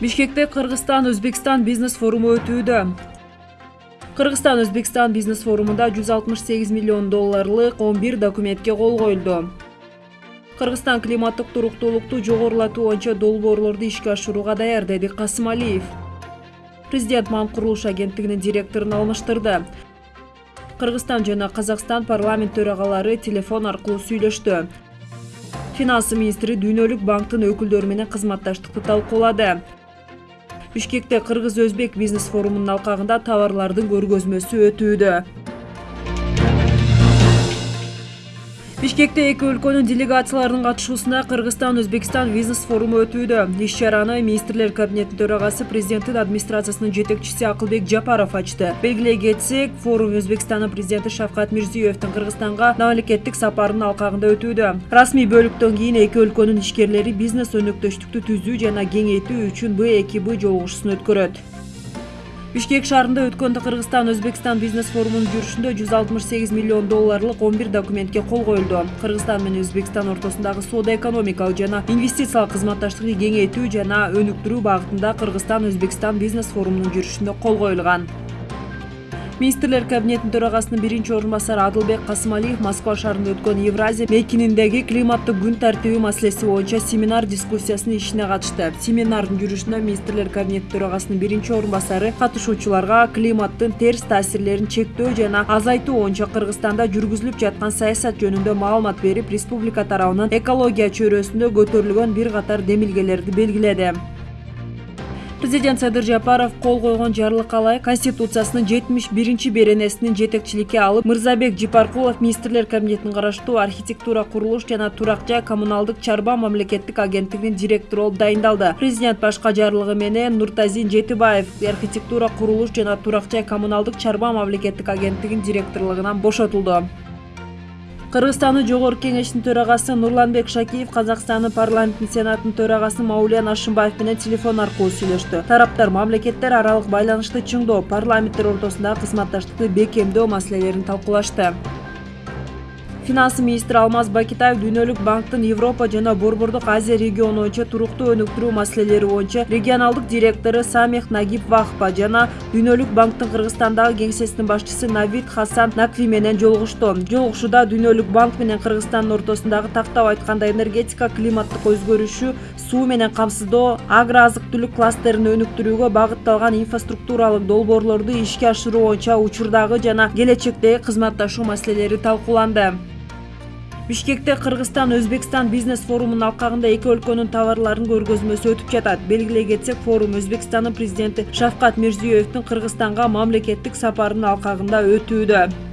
бишкекте кыргызстан өзбекстан бизнес форуму өтүүдө. Кыргызстан өзбекстан бизнес форумунда жүз алтымыш сегиз миллион долларлык он бир документке кол коюлду кыргызстан климаттык туруктуулукту жогорулатуу боюнча долбоорлорду ишке ашырууга даяр деди касымалиев президент мам курулуш агенттигинин директорун алмаштырды. Кыргызстан жана казакстан парламент төрагалары телефон аркылуу сүйлөштү. Финансы министри дүйнөлүк банктын өкүлдөрү менен кызматташтыкты талкуулады бишкекте кыргыз өзбек бизнес форумунун алкагында товарлардын көргөзмөсү өтүүдө бишкекте эки өлкөнүн делегацияларынын катышуусунда кыргызстан өзбекстан бизнес форуму өтүүдө. Иш чараны министрлер кабинетинин төрагасы президенттин администрациясынын жетекчиси акылбек жапаров ачты. Белгилей кетсек форум өзбекстандын президенти шавкат мирзиеевдин кыргызстанга мамлекеттик сапарынын алкагында өтүүдө. Расмий бөлүктөн кийин эки өлкөнүн ишкерлери бизнес өнөктөштүктү түзүү жана кеңейтүү үчүн б эки б жолугушуусун өткөрөт бишкек шаарында өткөн кыргызстан өзбекстан бизнес форумунун жүрүшүндө жүз алтымыш сегиз миллион долларлык он бир документке кол коюлду. Кыргызстан менен өзбекстан ортосундагы соода экономикалык жана инвестициялык кызматташтыкты кеңейтүү жана өнүктүрүү багытында кыргызстан өзбекстан бизнес форумунун жүрүшүндө кол коюлган министрлер кабинетинин төрагасынын биринчи орун басары адылбек касымалиев москва шаарында өткөн евразия мейкининдеги климаттык күн тартиби маселеси боюнча семинар дискуссиясынын ишине катышты. Семинардын жүрүшүндө министрлер кабинетинин төрагасынын биринчи орун басары катышуучуларга климаттын терс таасирлерин чектөө жана азайтуу боюнча кыргызстанда жүргүзүлүп жаткан саясат жөнүндө маалымат берип республика тарабынан экология чөйрөсүндө көтөрүлгөн бир катар демилгелерди белгиледи президент садыр жапаров кол койгон жарлыкка ылайык конституциясынын жетимиш биринчи беренесинин жетекчиликке алып мырзабек жипаркулов министрлер кабинетине караштуу архитектура курулуш жана турак жай коммуналдык чарба мамлекеттик агенттигинин директору болуп дайындалды. Президент башка жарлыгы менен нуртазин жетибаев архитектура курулуш жана турак жай коммуналдык чарба мамлекеттик агенттигинин директорлугунан бошотулду кыргызстандын жогорку кеңешинин төрагасы нурланбек шакиев казакстандын парламентинин сенатынын төрагасы маулен ашымбаев менен телефон аркылуу сүйлөштү. Тараптар мамлекеттер аралык байланышты чыңдоо парламенттер ортосундагы кызматташтыкты бекемдөө маселелерин талкуулашты финансы министри алмаз бакитаев дүйнөлүк банктын европа жана борбордук азия региону боюнча туруктуу өнүктүрүү маселелери боюнча регионалдык директору самих нагиб вахпа жана дүйнөлүк банктын кыргызстандагы кеңсесинин башчысы навид хасан накви менен жолугушту жолугушууда дүйнөлүк банк менен кыргызстандын ортосундагы тактап айтканда энергетика климаттык өзгөрүшү суу менен камсыздоо агро азык түлүк кластерин өнүктүрүүгө багытталган инфраструктуралык долбоорлорду ишке ашыруу боюнча учурдагы жана келечектеги кызматташуу маселелери талкууланды бишкекте кыргызстан өзбекстан бизнес форумунун алкагында эки өлкөнүн товарларынын көргөзмөсү өтүп жатат. Белгилей кетсек форум өзбекстандын президенти шавкат мирзиеевдин кыргызстанга мамлекеттик сапарынын алкагында өтүүдө.